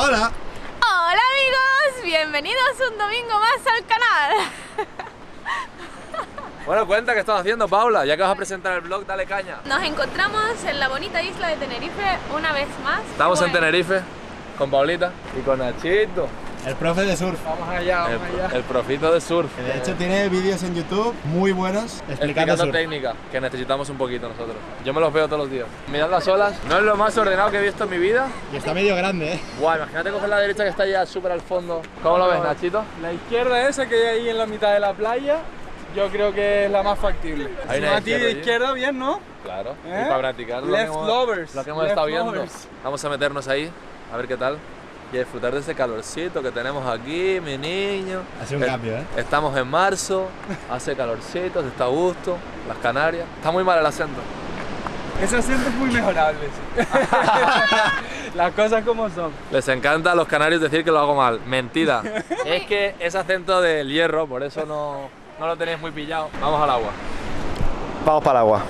Hola. Hola amigos, bienvenidos un domingo más al canal. Bueno, cuenta qué estás haciendo, Paula. Ya que vas a presentar el vlog, dale caña. Nos encontramos en la bonita isla de Tenerife una vez más. Estamos en Tenerife con Paulita y con Nachito. El profe de surf. Vamos allá, vamos allá. El profito de surf. Que de hecho tiene vídeos en YouTube muy buenos explicando Explicando surf. técnica, que necesitamos un poquito nosotros. Yo me los veo todos los días. Mirad las olas, no es lo más ordenado que he visto en mi vida. Y está medio grande, ¿eh? Guau, imagínate coger la derecha que está ya súper al fondo. ¿Cómo lo ves, Nachito? La izquierda esa que hay ahí en la mitad de la playa, yo creo que es la más factible. Hay Si una a ti izquierda izquierda, bien, ¿no? Claro, ¿Eh? y para practicar lo Left que hemos, lovers, lo que hemos left estado viendo. lovers. Vamos a meternos ahí, a ver qué tal. Y a disfrutar de ese calorcito que tenemos aquí, mi niño. Hace un Es- cambio, ¿eh? Estamos en marzo, hace calorcito, se está a gusto, las Canarias. Está muy mal el acento. Ese acento es muy mejorable. sí. Las cosas como son. Les encanta a los canarios decir que lo hago mal. Mentira. es que es acento del hierro, por eso no, no lo tenéis muy pillado. Vamos al agua. Vamos para el agua.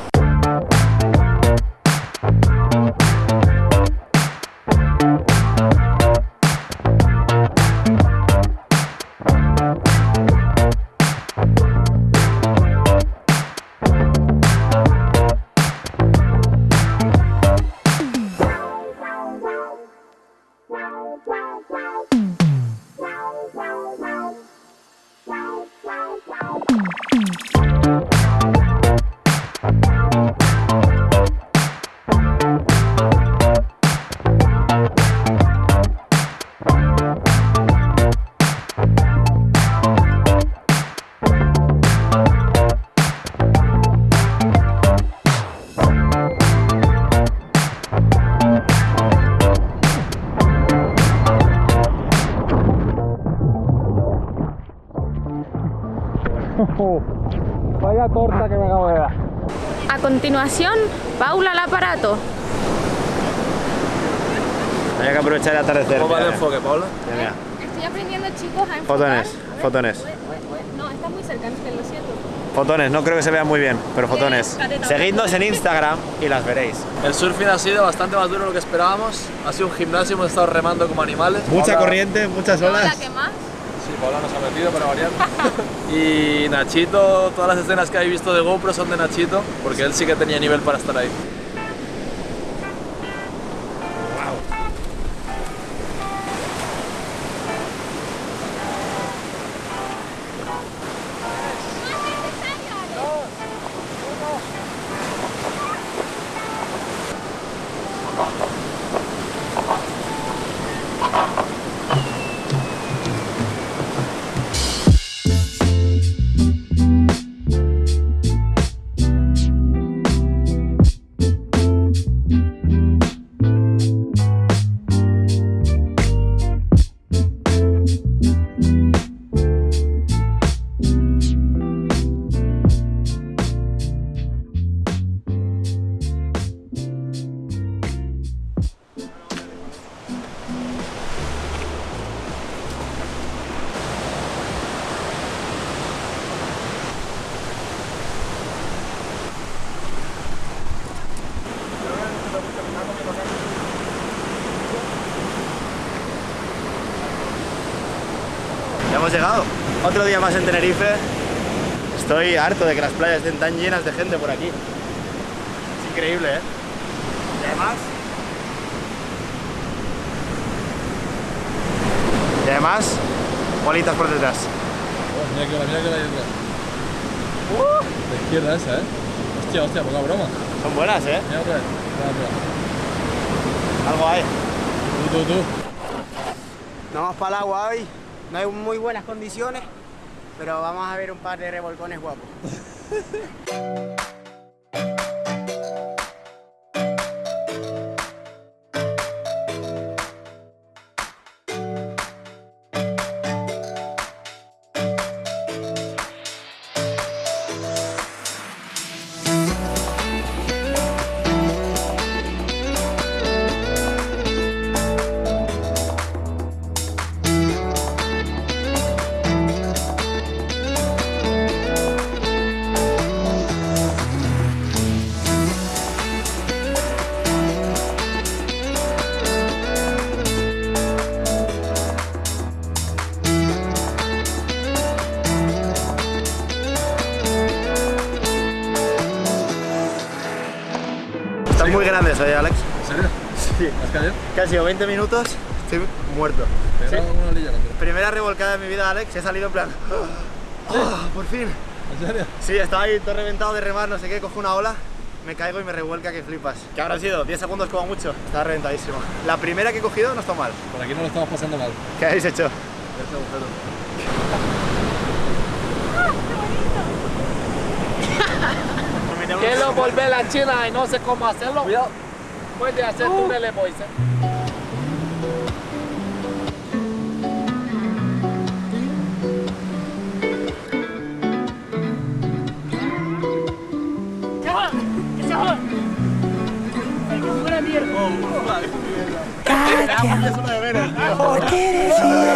Vaya torta que me acabo de dar. A continuación, Paula al aparato. Hay que aprovechar el atardecer. ¿Cómo va el enfoque, Paula? mira. Estoy aprendiendo chicos a enfocar. Fotones, fotones. No, está muy cerca, es que lo siento. Fotones, no creo que se vean muy bien, pero fotones. Seguidnos en Instagram y las veréis. El surfing ha sido bastante más duro de lo que esperábamos. Ha sido un gimnasio, hemos estado remando como animales. Mucha corriente, muchas No, la olas. que más. Sí, Paula nos ha metido para variar. y Nachito, todas las escenas que habéis visto de GoPro son de Nachito, porque él sí que tenía nivel para estar ahí. Hemos llegado. Otro día más en Tenerife. Estoy harto de que las playas estén tan llenas de gente por aquí. Es increíble, ¿eh? Y además... Y además, bolitas por detrás. mira que la, mira que la izquierda esa, ¿eh? Hostia, hostia, poca broma. Son buenas, ¿eh? Mira otra vez. Mira, mira. Algo hay. Tú, tú, tú. Nos vamos para el agua hoy. No hay muy buenas condiciones, pero vamos a ver un par de revolcones guapos. grandes hoy, Alex. ¿En serio? Sí. ¿Has caído? Casi 20 minutos, estoy muerto. Primera revolcada de mi vida, Alex, he salido en plan... "Ah, por fin. ¿En serio? Sí, estaba ahí todo reventado de remar, no sé qué, cojo una ola, me caigo y me revuelca que flipas. ¿Qué habrá sido? 10 segundos como mucho. Estaba reventadísimo. La primera que he cogido no está mal. Por aquí no lo estamos pasando mal. ¿Qué habéis hecho? Ese agujero. Quiero volver a China y no sé cómo hacerlo. Puede hacer túneles, Moisés. Did it feel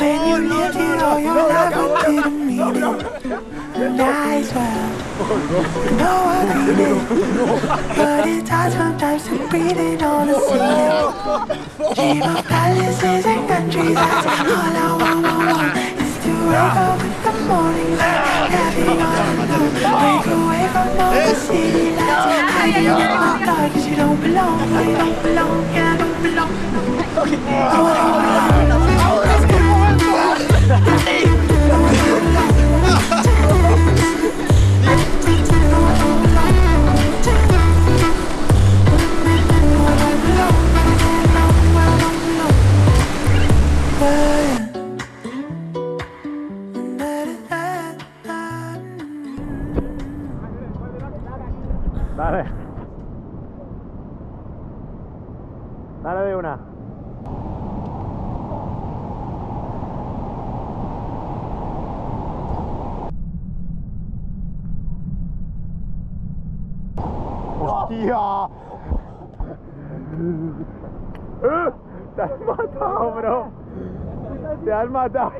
when you it all mean it? Nice well, no agreement, but it's hard sometimes to breathe in all the sea. Dream of palaces and countries, that's all I want, want, want is to wake up in the morning light, having all alone. Break away from all the city lights, hiding in the dark 'cause you don't belong, you don't belong, yeah, I don't belong. Dale. Dale de una. ¡Hostia! ¡Eh! ¡Te has matado, bro! ¡Te has matado!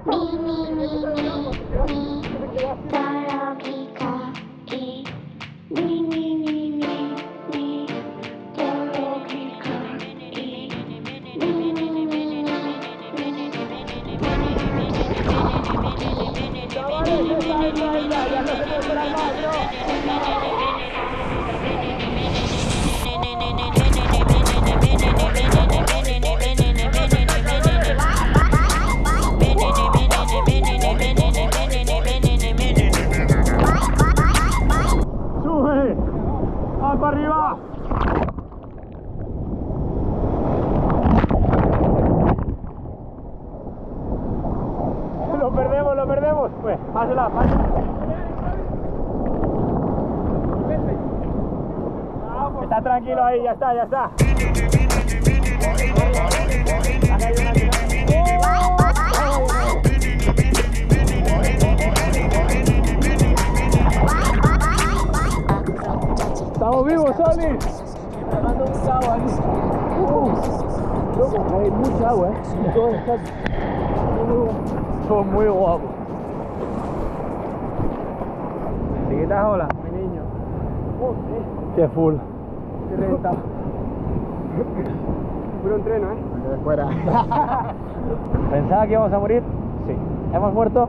Pásela, pásela. Está tranquilo ahí, ya está, ya está. Estamos vivos, Soli. Hay mucha agua, ¿eh? Todo muy guapo. ¿Te quitas ola, mi niño? Qué full. Qué renta. Puro entreno, ¿eh? Fuera. ¿Pensaba que íbamos a morir? Sí. ¿Hemos muerto?